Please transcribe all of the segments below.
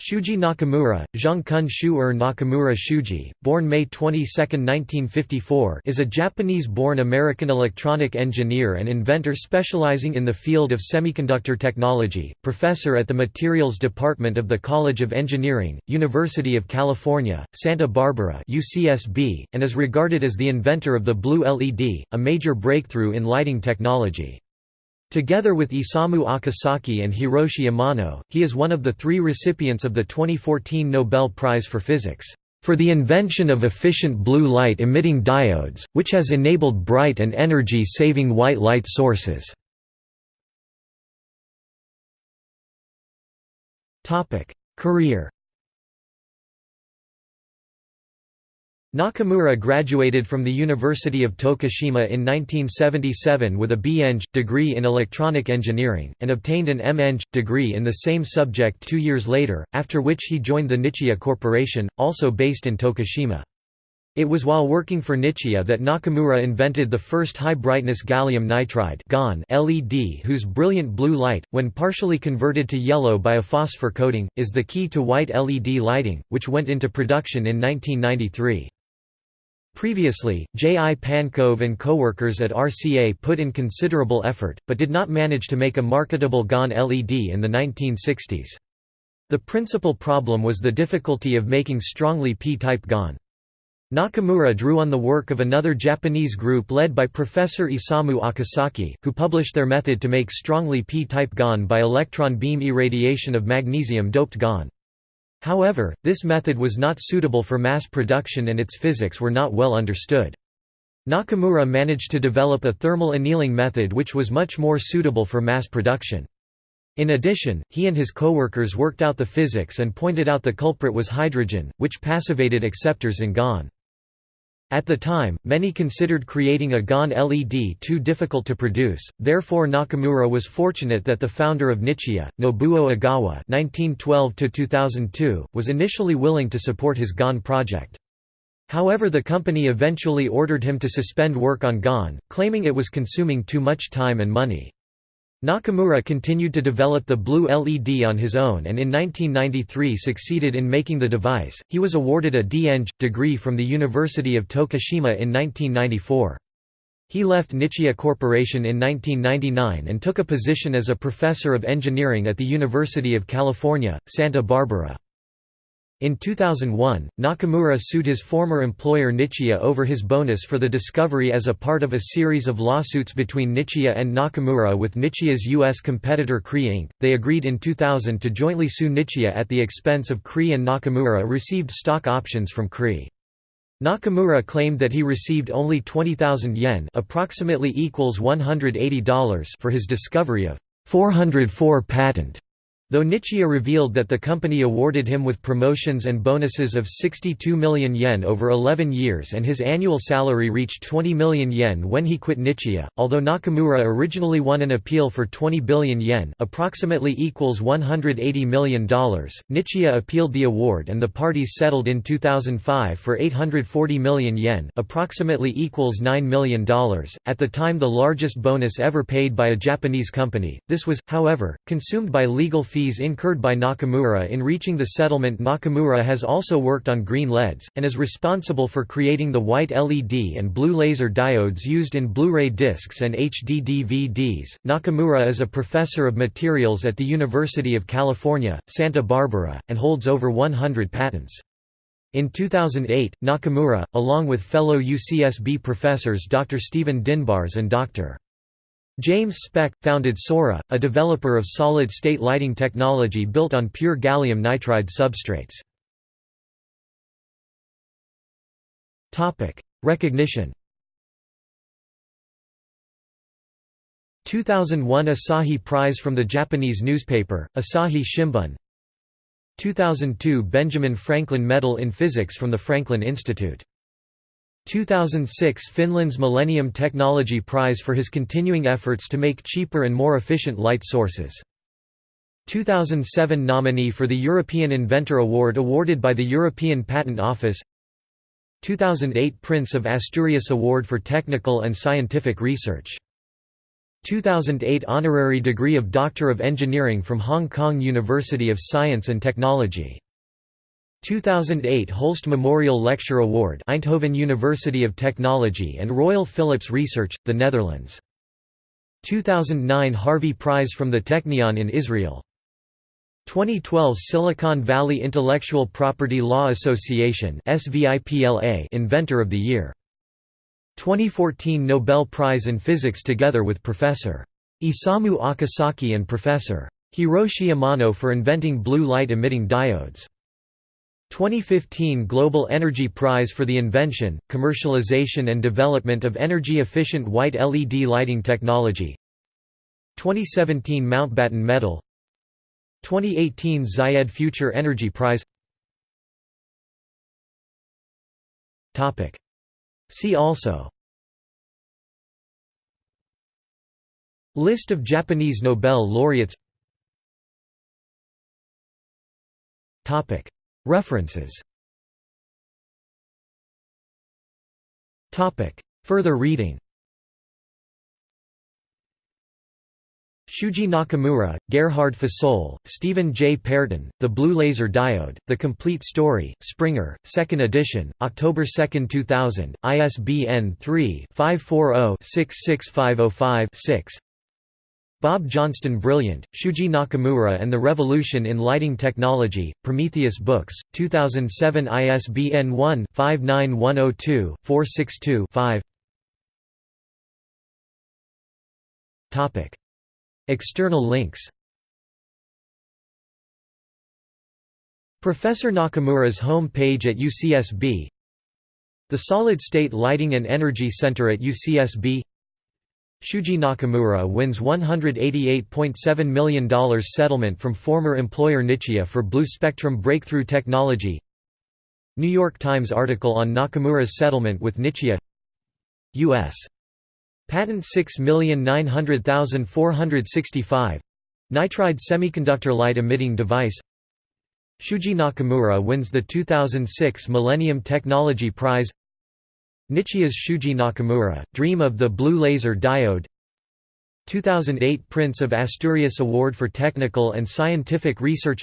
Shuji Nakamura, Zhongkun Shu-er Nakamura Shuji, born May 22, 1954 is a Japanese-born American electronic engineer and inventor specializing in the field of semiconductor technology, professor at the Materials Department of the College of Engineering, University of California, Santa Barbara UCSB, and is regarded as the inventor of the blue LED, a major breakthrough in lighting technology. Together with Isamu Akasaki and Hiroshi Amano, he is one of the three recipients of the 2014 Nobel Prize for Physics, "...for the invention of efficient blue light-emitting diodes, which has enabled bright and energy-saving white light sources." Career Nakamura graduated from the University of Tokushima in 1977 with a B.Eng. degree in electronic engineering, and obtained an M.Eng. degree in the same subject two years later, after which he joined the Nichia Corporation, also based in Tokushima. It was while working for Nichia that Nakamura invented the first high-brightness gallium nitride LED whose brilliant blue light, when partially converted to yellow by a phosphor coating, is the key to white LED lighting, which went into production in 1993. Previously, J. I. Pankove and coworkers at RCA put in considerable effort, but did not manage to make a marketable GaN LED in the 1960s. The principal problem was the difficulty of making strongly p-type GaN. Nakamura drew on the work of another Japanese group led by Professor Isamu Akasaki, who published their method to make strongly p-type GaN by electron beam irradiation of magnesium-doped GaN. However, this method was not suitable for mass production and its physics were not well understood. Nakamura managed to develop a thermal annealing method which was much more suitable for mass production. In addition, he and his coworkers worked out the physics and pointed out the culprit was hydrogen, which passivated acceptors in GaN. At the time, many considered creating a GaN LED too difficult to produce, therefore Nakamura was fortunate that the founder of Nichia, Nobuo Ogawa (1912–2002), was initially willing to support his GaN project. However the company eventually ordered him to suspend work on GaN, claiming it was consuming too much time and money. Nakamura continued to develop the blue LED on his own and in 1993 succeeded in making the device. He was awarded a D.Eng. degree from the University of Tokushima in 1994. He left Nichia Corporation in 1999 and took a position as a professor of engineering at the University of California, Santa Barbara. In 2001, Nakamura sued his former employer Nichia over his bonus for the discovery as a part of a series of lawsuits between Nichia and Nakamura with Nichia's U.S. competitor Cree Inc. They agreed in 2000 to jointly sue Nichia at the expense of Cree and Nakamura received stock options from Cree. Nakamura claimed that he received only 20,000 yen approximately equals $180 for his discovery of 404 patent Though Nichia revealed that the company awarded him with promotions and bonuses of 62 million yen over 11 years and his annual salary reached 20 million yen when he quit Nichia, although Nakamura originally won an appeal for 20 billion yen approximately equals $180 million, Nichia appealed the award and the parties settled in 2005 for 840 million yen approximately equals $9 million, at the time the largest bonus ever paid by a Japanese company. This was, however, consumed by legal fees fees incurred by Nakamura in reaching the settlement Nakamura has also worked on green LEDs, and is responsible for creating the white LED and blue laser diodes used in Blu-ray discs and HD DVDs. Nakamura is a professor of materials at the University of California, Santa Barbara, and holds over 100 patents. In 2008, Nakamura, along with fellow UCSB professors Dr. Stephen DenBaars and Dr. James Speck, founded Soraa, a developer of solid-state lighting technology built on pure gallium nitride substrates. Recognition. 2001 Asahi Prize from the Japanese newspaper, Asahi Shimbun. 2002 Benjamin Franklin Medal in Physics from the Franklin Institute 2006 Finland's Millennium Technology Prize for his continuing efforts to make cheaper and more efficient light sources. 2007 nominee for the European Inventor Award awarded by the European Patent Office. 2008 Prince of Asturias Award for Technical and Scientific Research. 2008 Honorary degree of Doctor of Engineering from Hong Kong University of Science and Technology 2008 Holst Memorial Lecture Award Eindhoven University of Technology and Royal Philips Research, the Netherlands 2009 Harvey Prize from the Technion in Israel 2012 Silicon Valley Intellectual Property Law Association Inventor of the Year 2014 Nobel Prize in Physics together with Professor. Isamu Akasaki and Professor. Hiroshi Amano for inventing blue light-emitting diodes. 2015 Global Energy Prize for the invention, commercialization and development of energy-efficient white LED lighting technology. 2017 Mountbatten Medal. 2018 Zayed Future Energy Prize. See also. List of Japanese Nobel laureates References. Further reading. Shuji Nakamura, Gerhard Fasol, Stephen J. Pearton, The Blue Laser Diode, The Complete Story, Springer, 2nd edition, October 2, 2000, ISBN 3-540-66505-6 Bob Johnstone Brilliant, Shuji Nakamura and the Revolution in Lighting Technology, Prometheus Books, 2007 ISBN 1-59102-462-5 External links Professor Nakamura's home page at UCSB The Solid State Lighting and Energy Center at UCSB Shuji Nakamura wins $188.7 million settlement from former employer Nichia for blue spectrum breakthrough technology. New York Times article on Nakamura's settlement with Nichia. U.S. Patent 6900465 Nitride semiconductor light emitting device. Shuji Nakamura wins the 2006 Millennium Technology Prize Nichia's Shuji Nakamura, Dream of the Blue Laser Diode. 2008 Prince of Asturias Award for Technical and Scientific Research.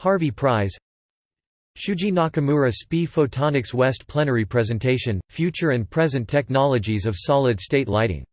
Harvey Prize. Shuji Nakamura SPI Photonics West Plenary Presentation, Future and Present Technologies of Solid-State Lighting